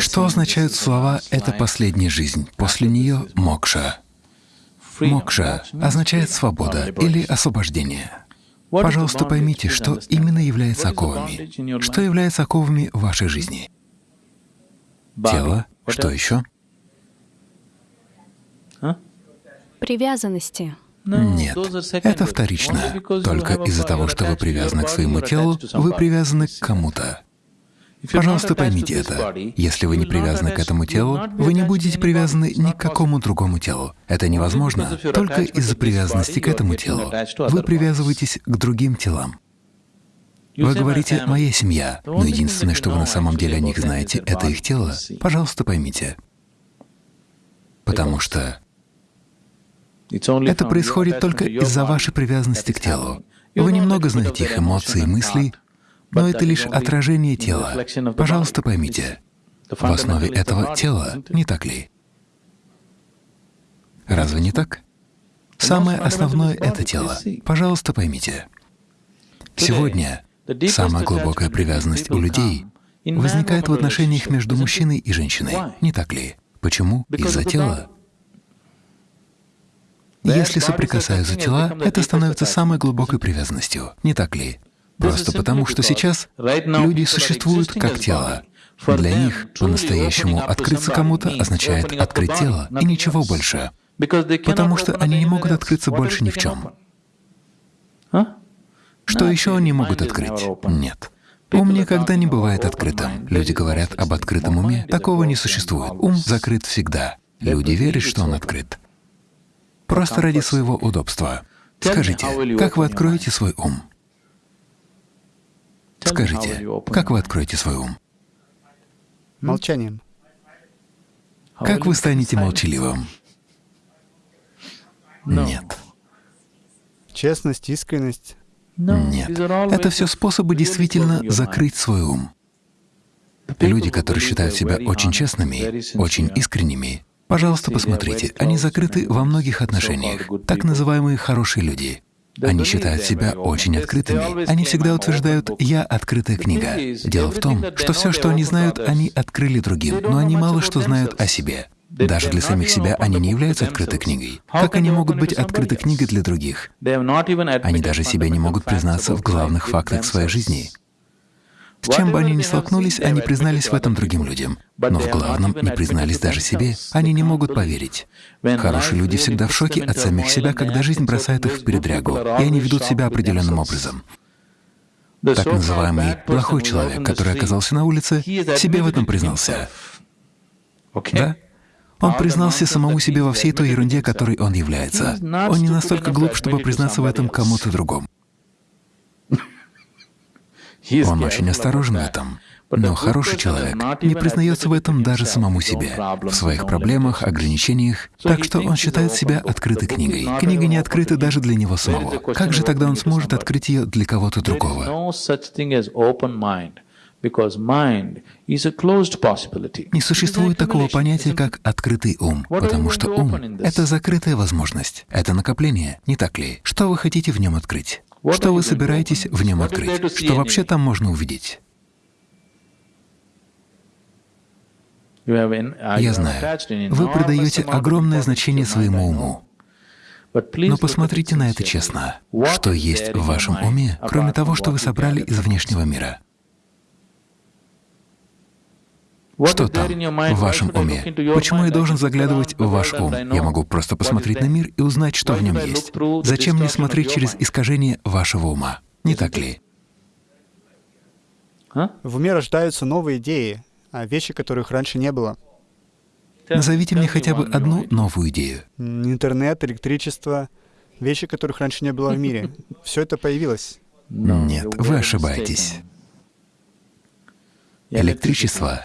Что означают слова «это последняя жизнь», после нее — мокша? Мокша означает «свобода» или «освобождение». Пожалуйста, поймите, что именно является оковами. Что является оковами в вашей жизни? Тело. Что еще? Привязанности. Нет, это вторично. Только из-за того, что вы привязаны к своему телу, вы привязаны к кому-то. Пожалуйста, поймите это. Если вы не привязаны к этому телу, вы не будете привязаны ни к какому другому телу. Это невозможно. Только из-за привязанности к этому телу вы привязываетесь к другим телам. Вы говорите «моя семья», но единственное, что вы на самом деле о них знаете, — это их тело. Пожалуйста, поймите. Потому что это происходит только из-за вашей привязанности к телу. Вы немного знаете их эмоции и мысли, но это лишь отражение тела. Пожалуйста, поймите, в основе этого тела, не так ли? Разве не так? Самое основное — это тело. Пожалуйста, поймите. Сегодня самая глубокая привязанность у людей возникает в отношениях между мужчиной и женщиной, не так ли? Почему? Из-за тела. Если соприкасаются тела, это становится самой глубокой привязанностью, не так ли? Просто потому, что сейчас люди существуют как тело. Для них по-настоящему открыться кому-то означает открыть тело и ничего больше, потому что они не могут открыться больше ни в чем. Что еще они могут открыть? Нет. Ум никогда не бывает открытым. Люди говорят об открытом уме. Такого не существует. Ум закрыт всегда. Люди верят, что он открыт. Просто ради своего удобства. Скажите, как вы откроете свой ум? Скажите, как вы откроете свой ум? Молчанием. Как вы станете молчаливым? Нет. Честность, искренность. Нет. Это все способы действительно закрыть свой ум. Люди, которые считают себя очень честными, очень искренними, пожалуйста, посмотрите, они закрыты во многих отношениях, так называемые хорошие люди. Они считают себя очень открытыми. Они всегда утверждают «я открытая книга». Дело в том, что все, что они знают, они открыли другим, но они мало что знают о себе. Даже для самих себя они не являются открытой книгой. Как они могут быть открытой книгой для других? Они даже себе не могут признаться в главных фактах своей жизни. С чем бы они ни столкнулись, они признались в этом другим людям. Но в главном не признались даже себе. Они не могут поверить. Хорошие люди всегда в шоке от самих себя, когда жизнь бросает их в передрягу, и они ведут себя определенным образом. Так называемый плохой человек, который оказался на улице, себе в этом признался. Да? Он признался самому себе во всей той ерунде, которой он является. Он не настолько глуп, чтобы признаться в этом кому-то другому. Он очень осторожен в этом. Но хороший человек не признается в этом даже самому себе, в своих проблемах, ограничениях, так что он считает себя открытой книгой. Книга не открыта даже для него самого. Как же тогда он сможет открыть ее для кого-то другого? Не существует такого понятия, как открытый ум, потому что ум — это закрытая возможность, это накопление, не так ли? Что вы хотите в нем открыть? Что вы собираетесь в нем открыть? Что вообще там можно увидеть? Я знаю, вы придаете огромное значение своему уму. Но посмотрите на это честно. Что есть в вашем уме, кроме того, что вы собрали из внешнего мира? Что там, в вашем уме? Почему я должен заглядывать в ваш ум? Я могу просто посмотреть на мир и узнать, что в нем есть. Зачем мне смотреть через искажение вашего ума? Не так ли? В уме рождаются новые идеи, а вещи, которых раньше не было. Назовите мне хотя бы одну новую идею. Интернет, электричество, вещи, которых раньше не было в мире. Все это появилось. Нет, вы ошибаетесь. Электричество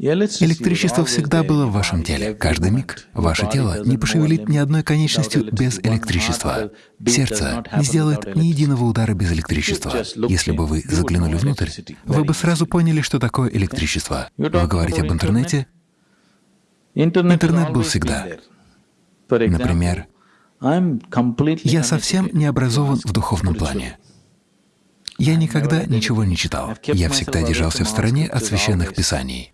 Электричество всегда было в вашем теле. Каждый миг ваше тело не пошевелит ни одной конечностью без электричества. Сердце не сделает ни единого удара без электричества. Если бы вы заглянули внутрь, вы бы сразу поняли, что такое электричество. Вы говорите об интернете? Интернет был всегда. Например, я совсем не образован в духовном плане. Я никогда ничего не читал. Я всегда держался в стороне от священных писаний.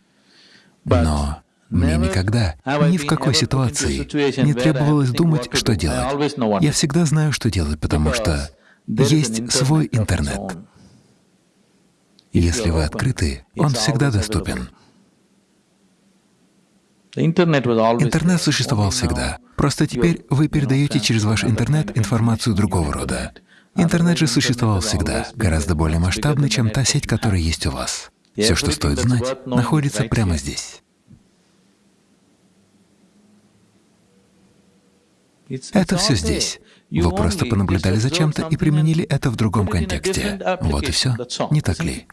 Но мне никогда, ни в какой ситуации не требовалось думать, что делать. Я всегда знаю, что делать, потому что есть свой интернет. Если вы открыты, он всегда доступен. Интернет существовал всегда. Просто теперь вы передаете через ваш интернет информацию другого рода. Интернет же существовал всегда, гораздо более масштабный, чем та сеть, которая есть у вас. Все, что стоит знать, находится прямо здесь. Это все здесь. Вы просто понаблюдали за чем-то и применили это в другом контексте. Вот и все. Не так ли?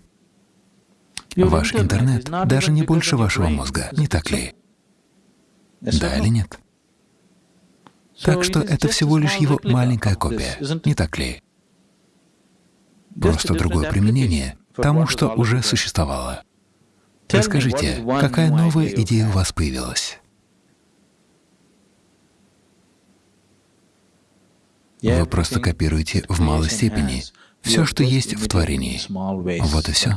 Ваш интернет даже не больше вашего мозга, не так ли? Да или нет? Так что это всего лишь его маленькая копия, не так ли? Просто другое применение тому, что уже существовало. Расскажите, какая новая идея у вас появилась? Вы просто копируете в малой степени все, что есть в творении. Вот и все.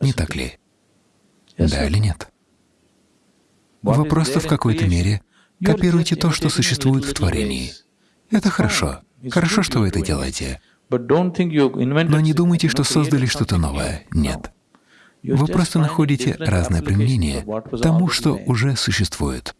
Не так ли? Да или нет? Вы просто в какой-то мере копируете то, что существует в творении. Это хорошо. Хорошо, что вы это делаете. Но не думайте, что создали что-то новое. Нет. Вы просто находите разное применение тому, что уже существует.